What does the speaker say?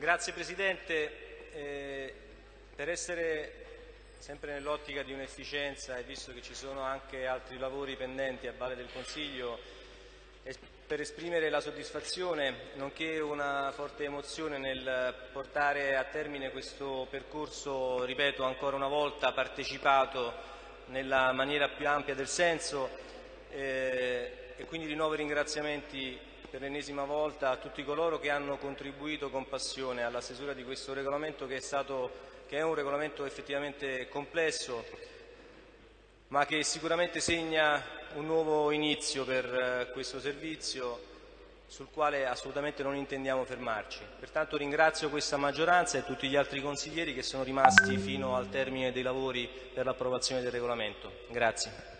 Grazie Presidente. Eh, per essere sempre nell'ottica di un'efficienza e visto che ci sono anche altri lavori pendenti a Valle del Consiglio, per esprimere la soddisfazione nonché una forte emozione nel portare a termine questo percorso, ripeto ancora una volta, partecipato nella maniera più ampia del senso eh, e quindi rinnovo i ringraziamenti per l'ennesima volta a tutti coloro che hanno contribuito con passione alla stesura di questo regolamento che è, stato, che è un regolamento effettivamente complesso ma che sicuramente segna un nuovo inizio per eh, questo servizio sul quale assolutamente non intendiamo fermarci. Pertanto ringrazio questa maggioranza e tutti gli altri consiglieri che sono rimasti fino al termine dei lavori per l'approvazione del regolamento. Grazie.